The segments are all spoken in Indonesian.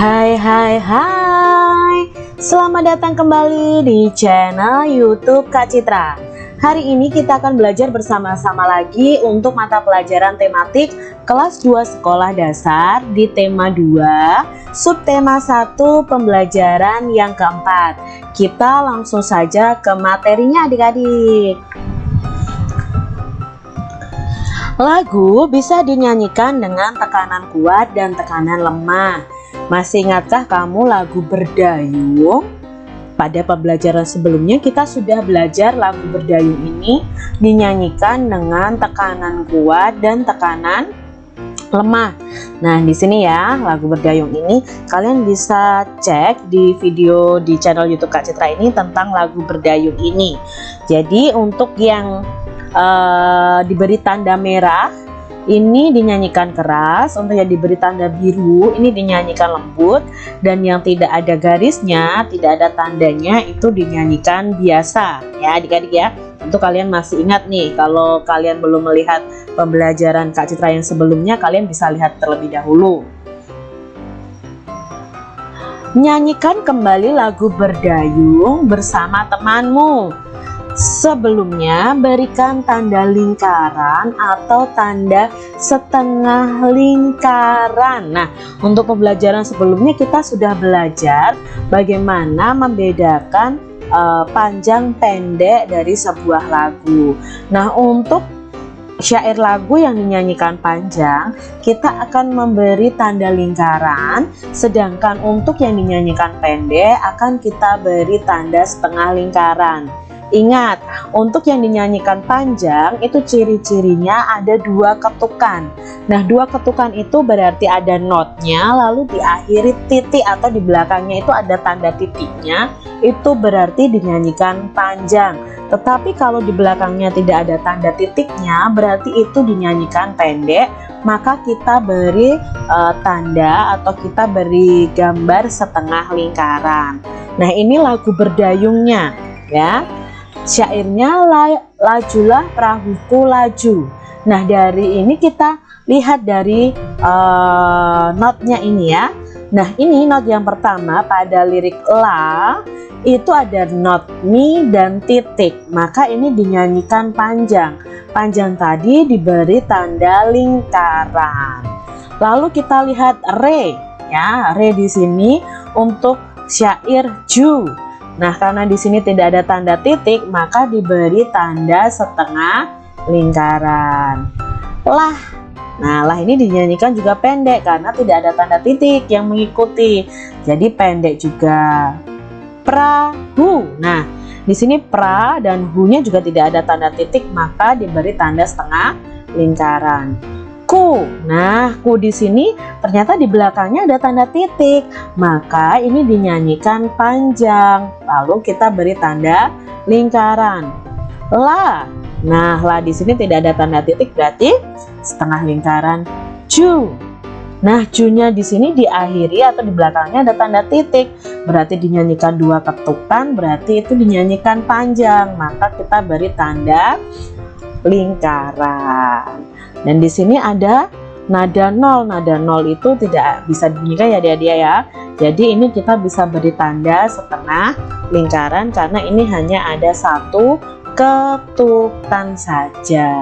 Hai hai hai. Selamat datang kembali di channel youtube Kak Citra. Hari ini kita akan belajar bersama-sama lagi untuk mata pelajaran tematik kelas 2 sekolah dasar di tema 2 subtema 1 pembelajaran yang keempat. Kita langsung saja ke materinya adik-adik. Lagu bisa dinyanyikan dengan tekanan kuat dan tekanan lemah. Masih ingatkah kamu lagu berdayung? Pada pembelajaran sebelumnya kita sudah belajar lagu berdayung ini dinyanyikan dengan tekanan kuat dan tekanan lemah. Nah, di sini ya, lagu berdayung ini kalian bisa cek di video di channel YouTube Kak Citra ini tentang lagu berdayung ini. Jadi, untuk yang uh, diberi tanda merah ini dinyanyikan keras untuk yang diberi tanda biru ini dinyanyikan lembut. Dan yang tidak ada garisnya tidak ada tandanya itu dinyanyikan biasa. Ya adik-adik ya. Untuk kalian masih ingat nih kalau kalian belum melihat pembelajaran Kak Citra yang sebelumnya kalian bisa lihat terlebih dahulu. Nyanyikan kembali lagu berdayung bersama temanmu Sebelumnya berikan tanda lingkaran atau tanda setengah lingkaran. Nah untuk pembelajaran sebelumnya kita sudah belajar bagaimana membedakan uh, panjang pendek dari sebuah lagu. Nah untuk syair lagu yang dinyanyikan panjang kita akan memberi tanda lingkaran sedangkan untuk yang dinyanyikan pendek akan kita beri tanda setengah lingkaran Ingat, untuk yang dinyanyikan panjang itu ciri-cirinya ada dua ketukan. Nah, dua ketukan itu berarti ada notnya, lalu diakhiri titik atau di belakangnya itu ada tanda titiknya, itu berarti dinyanyikan panjang. Tetapi kalau di belakangnya tidak ada tanda titiknya, berarti itu dinyanyikan pendek, maka kita beri uh, tanda atau kita beri gambar setengah lingkaran. Nah, ini lagu berdayungnya ya syairnya lajulah perahuku laju. Nah dari ini kita lihat dari uh, notnya ini ya. Nah ini not yang pertama pada lirik la itu ada not mi dan titik. Maka ini dinyanyikan panjang. Panjang tadi diberi tanda lingkaran. Lalu kita lihat re ya re di sini untuk syair ju Nah, karena di sini tidak ada tanda titik, maka diberi tanda setengah lingkaran. Lah. Nah, lah ini dinyanyikan juga pendek karena tidak ada tanda titik yang mengikuti. Jadi pendek juga. Prahu. Nah, di sini pra dan hu-nya juga tidak ada tanda titik, maka diberi tanda setengah lingkaran ku. Nah, ku di sini ternyata di belakangnya ada tanda titik. Maka ini dinyanyikan panjang. Lalu kita beri tanda lingkaran. La. Nah, la di sini tidak ada tanda titik berarti setengah lingkaran cu. Nah, cu-nya di sini diakhiri atau di belakangnya ada tanda titik. Berarti dinyanyikan dua ketukan, berarti itu dinyanyikan panjang. Maka kita beri tanda lingkaran. Dan di sini ada nada nol. Nada nol itu tidak bisa dibunyikan ya dia-dia ya. Jadi ini kita bisa beri tanda setengah lingkaran karena ini hanya ada satu ketukan saja.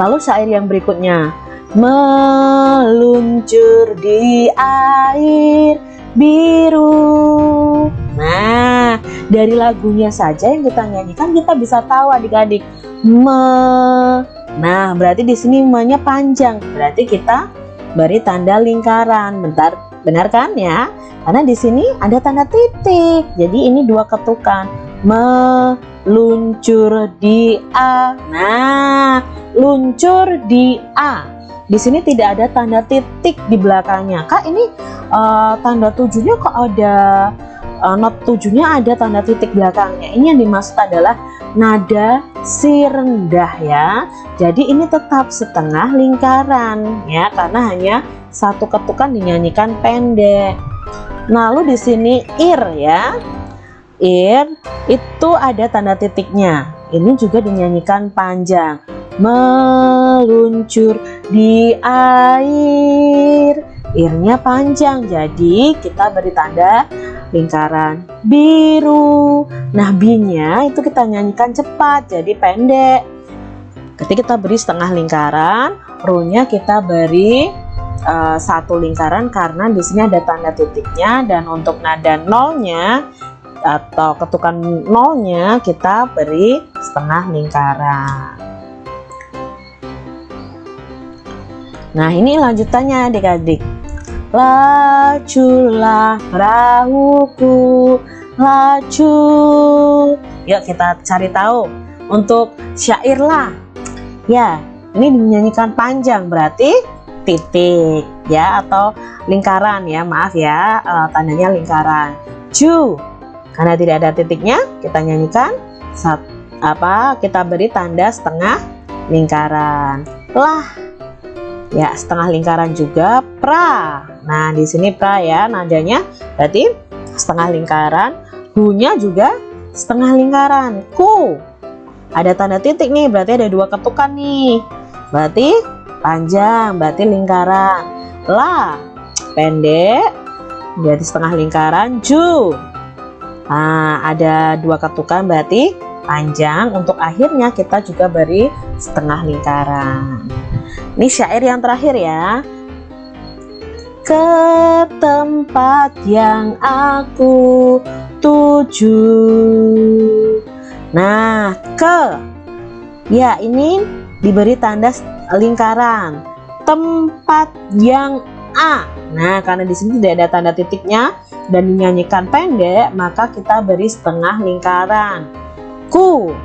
Lalu syair yang berikutnya meluncur di air biru. Nah, dari lagunya saja yang kita nyanyikan kita bisa tahu adik-adik me Nah, berarti di sini me-nya panjang. Berarti kita beri tanda lingkaran. Bentar, benar kan ya? Karena di sini ada tanda titik. Jadi ini dua ketukan. Meluncur di A. Nah, luncur di A. Di sini tidak ada tanda titik di belakangnya. Kak, ini uh, tanda tujuhnya kok ada uh, not tujuhnya ada tanda titik belakangnya. Ini yang dimaksud adalah nada si rendah ya. Jadi ini tetap setengah lingkaran ya karena hanya satu ketukan dinyanyikan pendek. Nah, lalu di sini ir ya. Ir itu ada tanda titiknya. Ini juga dinyanyikan panjang. Meluncur di air irnya panjang. Jadi kita beri tanda lingkaran biru. Nah B-nya itu kita nyanyikan cepat jadi pendek. Ketika kita beri setengah lingkaran ru-nya kita beri uh, satu lingkaran karena di sini ada tanda titiknya. Dan untuk nada nolnya atau ketukan nolnya kita beri setengah lingkaran. Nah ini lanjutannya adik-adik lajulah perahuku laju yuk kita cari tahu untuk syair lah ya ini dinyanyikan panjang berarti titik ya atau lingkaran ya maaf ya uh, tandanya lingkaran. Ju karena tidak ada titiknya kita nyanyikan saat apa kita beri tanda setengah lingkaran. Lah ya setengah lingkaran juga pra. Nah di sini pra ya nadanya berarti setengah lingkaran. Hu-nya juga setengah lingkaran. Ku. Ada tanda titik nih berarti ada dua ketukan nih. Berarti panjang berarti lingkaran. La. Pendek berarti setengah lingkaran. Ju. Nah, ada dua ketukan berarti panjang. Untuk akhirnya kita juga beri setengah lingkaran. Ini syair yang terakhir ya. Ke tempat yang aku tuju. Nah, ke. Ya, ini diberi tanda lingkaran. Tempat yang A. Nah, karena di sini tidak ada tanda titiknya, dan dinyanyikan pendek, maka kita beri setengah lingkaran. Ku.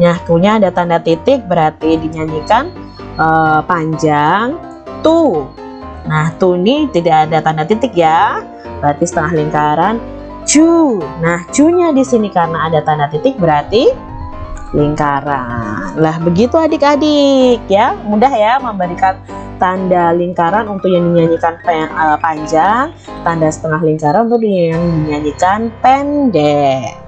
Nah, kunya ada tanda titik berarti dinyanyikan uh, panjang. Tu. Nah, tu ini tidak ada tanda titik ya. Berarti setengah lingkaran. Cu. Nah, cu-nya di sini karena ada tanda titik berarti lingkaran. Lah, begitu adik-adik ya. Mudah ya memberikan tanda lingkaran untuk yang dinyanyikan uh, panjang, tanda setengah lingkaran untuk yang dinyanyikan pendek.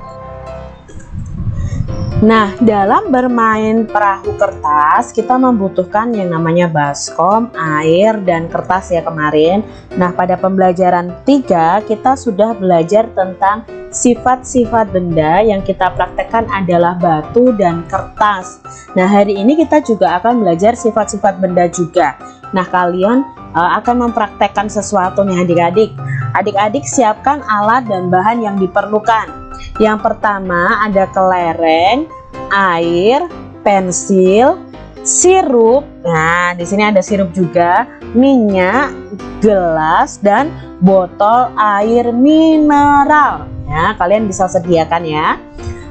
Nah, dalam bermain perahu kertas, kita membutuhkan yang namanya baskom, air, dan kertas ya kemarin. Nah, pada pembelajaran 3, kita sudah belajar tentang sifat-sifat benda yang kita praktekkan adalah batu dan kertas. Nah, hari ini kita juga akan belajar sifat-sifat benda juga. Nah, kalian uh, akan mempraktekkan sesuatu nih adik-adik. Adik-adik siapkan alat dan bahan yang diperlukan. Yang pertama ada kelereng, air, pensil, sirup. Nah, di sini ada sirup juga, minyak, gelas dan botol air mineral. Ya, kalian bisa sediakan ya.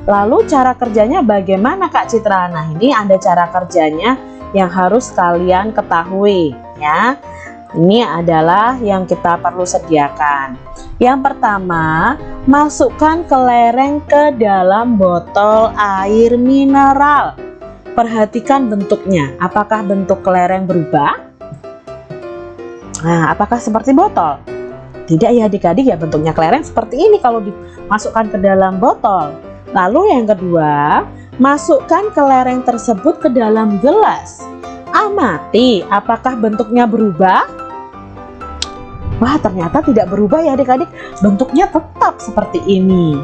Lalu cara kerjanya bagaimana Kak Citra? Nah, ini ada cara kerjanya yang harus kalian ketahui ya. Ini adalah yang kita perlu sediakan. Yang pertama, masukkan kelereng ke dalam botol air mineral. Perhatikan bentuknya. Apakah bentuk kelereng berubah? Nah, apakah seperti botol? Tidak ya adik-adik ya bentuknya kelereng seperti ini kalau dimasukkan ke dalam botol. Lalu yang kedua, masukkan kelereng tersebut ke dalam gelas. Amati apakah bentuknya berubah? Wah ternyata tidak berubah ya adik-adik. Bentuknya tetap seperti ini.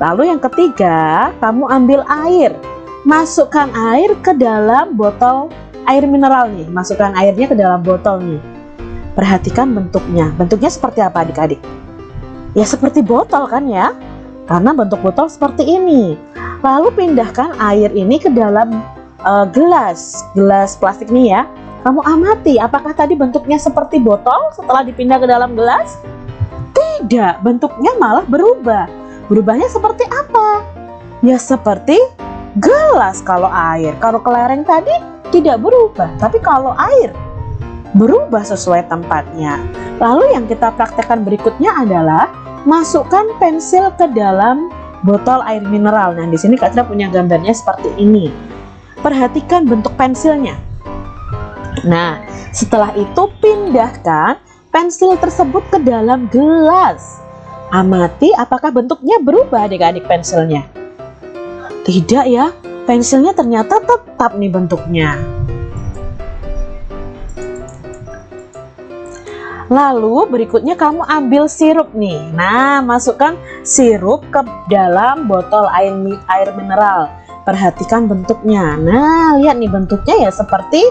Lalu yang ketiga kamu ambil air. Masukkan air ke dalam botol air mineral nih. Masukkan airnya ke dalam botol nih. Perhatikan bentuknya. Bentuknya seperti apa adik-adik? Ya seperti botol kan ya? Karena bentuk botol seperti ini. Lalu pindahkan air ini ke dalam uh, gelas. Gelas plastik nih ya kamu amati apakah tadi bentuknya seperti botol setelah dipindah ke dalam gelas? Tidak, bentuknya malah berubah. Berubahnya seperti apa? Ya seperti gelas kalau air. Kalau kelereng tadi tidak berubah, tapi kalau air berubah sesuai tempatnya. Lalu yang kita praktekkan berikutnya adalah masukkan pensil ke dalam botol air mineral. Nah, di sini Kak punya gambarnya seperti ini. Perhatikan bentuk pensilnya. Nah, setelah itu pindahkan pensil tersebut ke dalam gelas. Amati apakah bentuknya berubah adik-adik pensilnya. Tidak ya, pensilnya ternyata tetap nih bentuknya. Lalu berikutnya kamu ambil sirup nih. Nah, masukkan sirup ke dalam botol air air mineral. Perhatikan bentuknya. Nah, lihat nih bentuknya ya seperti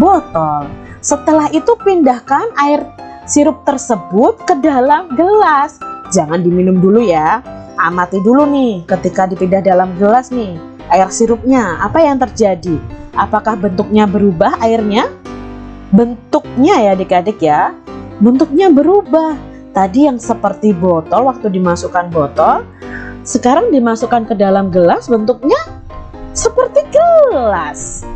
botol. Setelah itu pindahkan air sirup tersebut ke dalam gelas. Jangan diminum dulu ya. Amati dulu nih ketika dipindah dalam gelas nih air sirupnya. Apa yang terjadi? Apakah bentuknya berubah airnya? Bentuknya ya adik-adik ya bentuknya berubah. Tadi yang seperti botol waktu dimasukkan botol, sekarang dimasukkan ke dalam gelas bentuknya seperti gelas.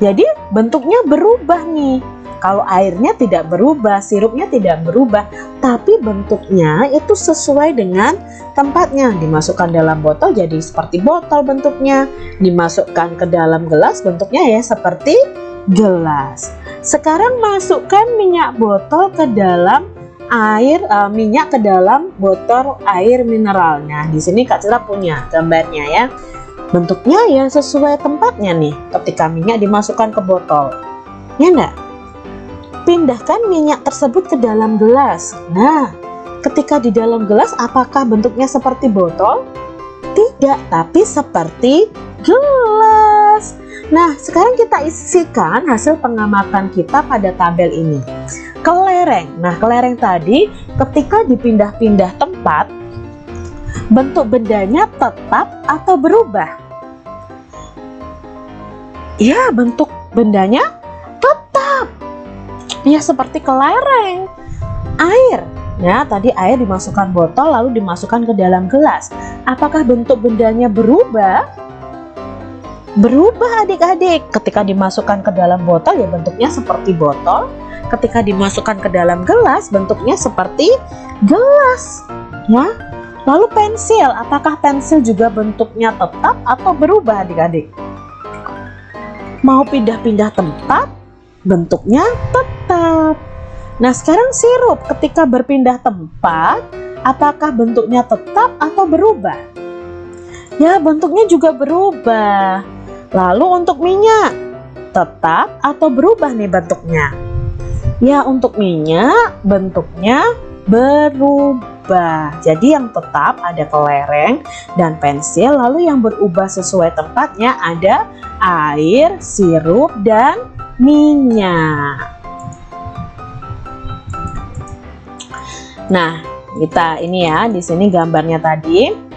Jadi bentuknya berubah nih. Kalau airnya tidak berubah, sirupnya tidak berubah, tapi bentuknya itu sesuai dengan tempatnya. Dimasukkan dalam botol jadi seperti botol bentuknya, dimasukkan ke dalam gelas bentuknya ya seperti gelas. Sekarang masukkan minyak botol ke dalam air uh, minyak ke dalam botol air mineral. Nah, di sini Kak Citra punya gambarnya ya. Bentuknya ya sesuai tempatnya nih ketika minyak dimasukkan ke botol. Ya enggak? Pindahkan minyak tersebut ke dalam gelas. Nah, ketika di dalam gelas apakah bentuknya seperti botol? Tidak, tapi seperti gelas. Nah, sekarang kita isikan hasil pengamatan kita pada tabel ini. Kelereng. Nah, kelereng tadi ketika dipindah-pindah tempat, bentuk bendanya tetap atau berubah? Ya, bentuk bendanya tetap. Ya, seperti kelereng. Air. Ya, tadi air dimasukkan botol lalu dimasukkan ke dalam gelas. Apakah bentuk bendanya berubah? berubah adik-adik ketika dimasukkan ke dalam botol ya bentuknya seperti botol ketika dimasukkan ke dalam gelas bentuknya seperti gelas ya lalu pensil apakah pensil juga bentuknya tetap atau berubah adik-adik mau pindah-pindah tempat bentuknya tetap nah sekarang sirup ketika berpindah tempat apakah bentuknya tetap atau berubah ya bentuknya juga berubah Lalu untuk minyak, tetap atau berubah nih bentuknya? Ya untuk minyak bentuknya berubah. Jadi yang tetap ada kelereng dan pensil, lalu yang berubah sesuai tempatnya ada air, sirup, dan minyak. Nah, kita ini ya, di sini gambarnya tadi.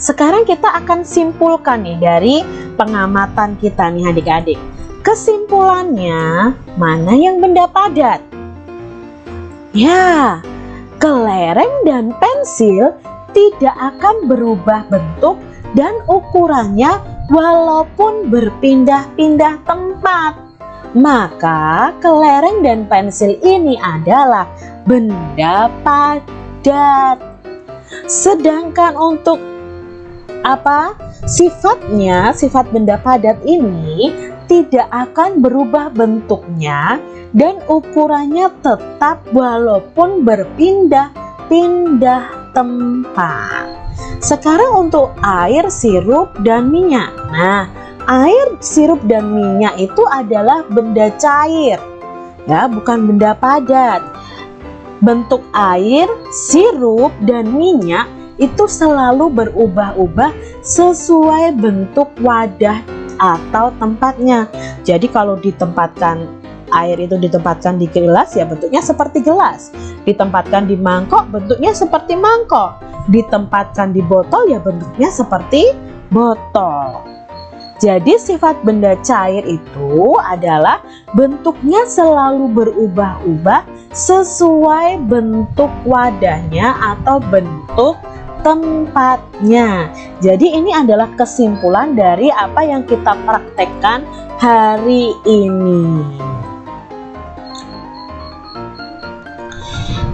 Sekarang kita akan simpulkan nih dari pengamatan kita nih adik-adik. Kesimpulannya, mana yang benda padat? Ya, kelereng dan pensil tidak akan berubah bentuk dan ukurannya walaupun berpindah-pindah tempat. Maka kelereng dan pensil ini adalah benda padat. Sedangkan untuk apa sifatnya sifat benda padat ini tidak akan berubah bentuknya dan ukurannya tetap walaupun berpindah-pindah tempat. Sekarang untuk air sirup dan minyak. Nah air sirup dan minyak itu adalah benda cair. Ya bukan benda padat. Bentuk air sirup dan minyak itu selalu berubah-ubah sesuai bentuk wadah atau tempatnya. Jadi kalau ditempatkan air itu ditempatkan di gelas ya bentuknya seperti gelas. Ditempatkan di mangkok bentuknya seperti mangkok. Ditempatkan di botol ya bentuknya seperti botol. Jadi sifat benda cair itu adalah bentuknya selalu berubah-ubah sesuai bentuk wadahnya atau bentuk tempatnya. Jadi ini adalah kesimpulan dari apa yang kita praktekkan hari ini.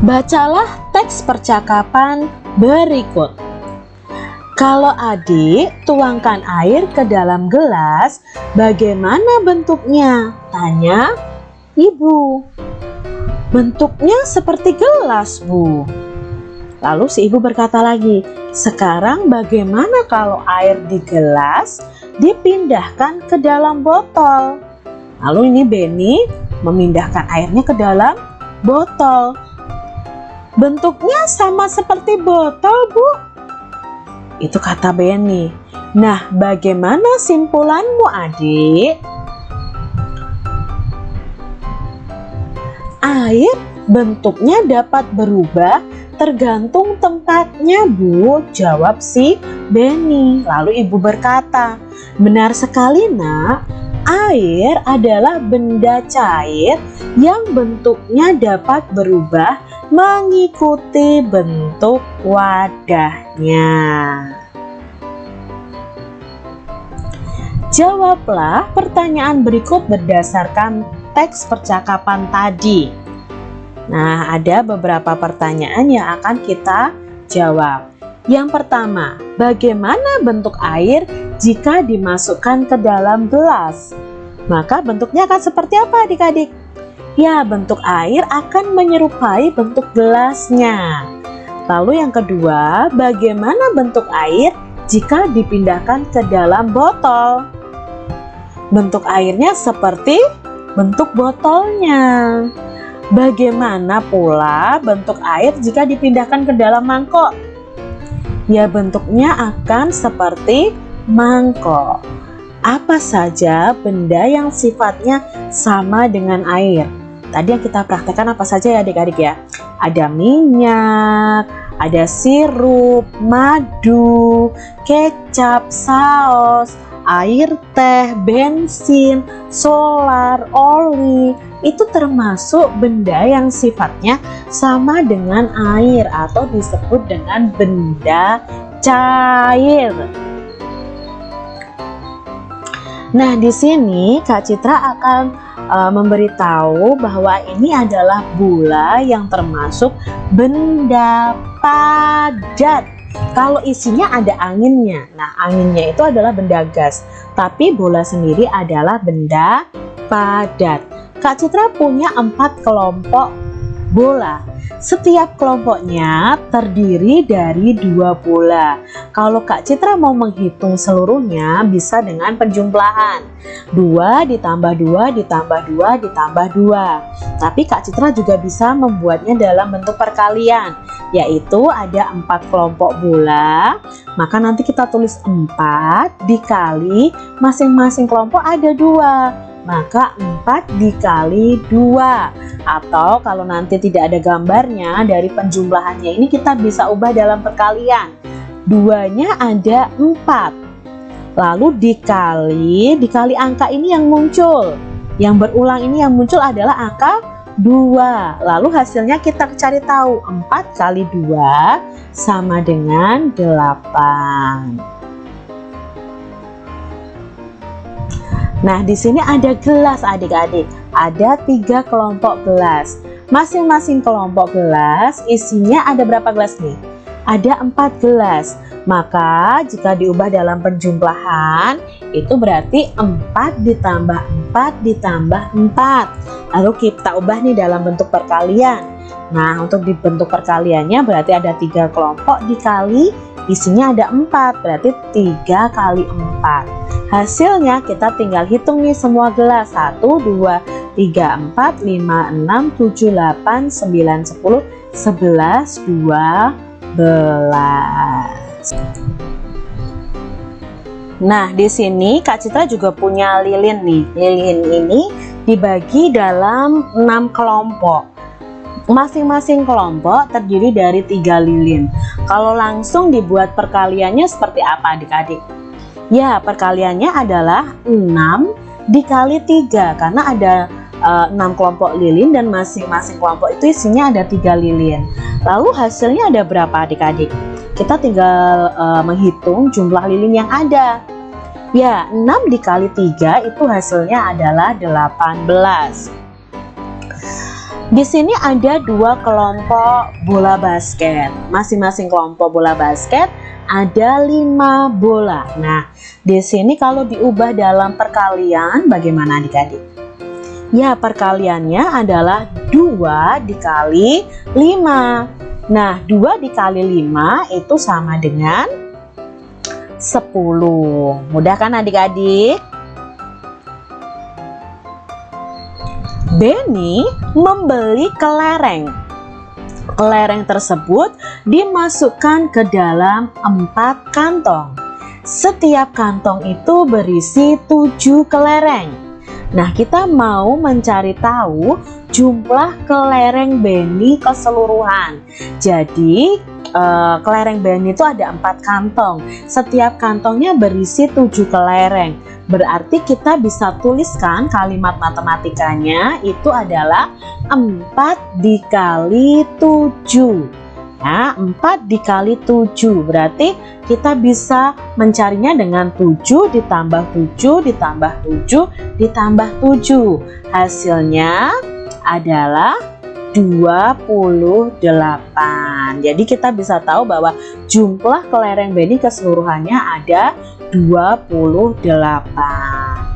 Bacalah teks percakapan berikut. Kalau adik tuangkan air ke dalam gelas, bagaimana bentuknya? Tanya ibu. Bentuknya seperti gelas, Bu. Lalu si ibu berkata lagi, sekarang bagaimana kalau air di gelas dipindahkan ke dalam botol? Lalu ini Benny memindahkan airnya ke dalam botol. Bentuknya sama seperti botol, Bu. Itu kata Benny. Nah, bagaimana simpulanmu, adik? Air bentuknya dapat berubah tergantung tempatnya, Bu. Jawab si Benny. Lalu ibu berkata, benar sekali, nak. Air adalah benda cair yang bentuknya dapat berubah mengikuti bentuk wadahnya. Jawablah pertanyaan berikut berdasarkan teks percakapan tadi. Nah, ada beberapa pertanyaan yang akan kita jawab. Yang pertama, bagaimana bentuk air jika dimasukkan ke dalam gelas? Maka bentuknya akan seperti apa adik-adik? Ya, bentuk air akan menyerupai bentuk gelasnya. Lalu yang kedua, bagaimana bentuk air jika dipindahkan ke dalam botol? Bentuk airnya seperti bentuk botolnya. Bagaimana pula bentuk air jika dipindahkan ke dalam mangkok? Ya bentuknya akan seperti mangkok. Apa saja benda yang sifatnya sama dengan air? Tadi yang kita praktekkan apa saja ya adik-adik ya? Ada minyak, ada sirup, madu, kecap, saus, air teh, bensin, solar, oli, itu termasuk benda yang sifatnya sama dengan air atau disebut dengan benda cair. Nah, di sini Kak Citra akan uh, memberitahu bahwa ini adalah bola yang termasuk benda padat. Kalau isinya ada anginnya, nah anginnya itu adalah benda gas, tapi bola sendiri adalah benda padat. Kak Citra punya empat kelompok bola. Setiap kelompoknya terdiri dari dua bola. Kalau Kak Citra mau menghitung seluruhnya bisa dengan penjumlahan. Dua ditambah dua ditambah dua ditambah dua. Tapi Kak Citra juga bisa membuatnya dalam bentuk perkalian. Yaitu ada empat kelompok bola. Maka nanti kita tulis empat dikali masing-masing kelompok ada dua maka 4 dikali 2 atau kalau nanti tidak ada gambarnya dari penjumlahannya ini kita bisa ubah dalam perkalian. Duanya ada 4 lalu dikali dikali angka ini yang muncul. Yang berulang ini yang muncul adalah angka 2 lalu hasilnya kita cari tahu. 4 kali 2 sama dengan 8 Nah, di sini ada gelas adik-adik. Ada tiga kelompok gelas. Masing-masing kelompok gelas isinya ada berapa gelas nih? Ada empat gelas. Maka jika diubah dalam penjumlahan itu berarti 4 ditambah 4 ditambah 4. Lalu kita ubah nih dalam bentuk perkalian. Nah untuk di bentuk perkaliannya berarti ada tiga kelompok dikali isinya ada 4 berarti 3 kali 4 Hasilnya kita tinggal hitung nih semua gelas 1, 2, 3, 4, 5, 6, 7, 8, 9, 10, 11, 12 Nah di sini Kak Citra juga punya lilin nih Lilin ini dibagi dalam 6 kelompok Masing-masing kelompok terdiri dari tiga lilin Kalau langsung dibuat perkaliannya seperti apa adik-adik? Ya, perkaliannya adalah 6 dikali 3 karena ada eh, 6 kelompok lilin dan masing-masing kelompok itu isinya ada 3 lilin. Lalu hasilnya ada berapa adik-adik? Kita tinggal uh, menghitung jumlah lilin yang ada. Ya, 6 dikali 3 itu hasilnya adalah 18. Di sini ada dua kelompok bola basket. Masing-masing kelompok bola basket ada lima bola. Nah, di sini kalau diubah dalam perkalian bagaimana adik-adik? Ya, perkaliannya adalah 2 dikali 5. Nah, 2 dikali 5 itu sama dengan 10. Mudah kan adik-adik? Benny membeli kelereng. Kelereng tersebut dimasukkan ke dalam empat kantong. Setiap kantong itu berisi tujuh kelereng. Nah, kita mau mencari tahu jumlah kelereng Benny keseluruhan. Jadi, uh, kelereng Benny itu ada empat kantong. Setiap kantongnya berisi tujuh kelereng. Berarti kita bisa tuliskan kalimat matematikanya itu adalah 4 dikali 7. Ya, 4 dikali 7 berarti kita bisa mencarinya dengan 7 ditambah 7 ditambah 7 ditambah 7. Hasilnya adalah 28. Jadi kita bisa tahu bahwa jumlah kelereng Benny keseluruhannya ada 28.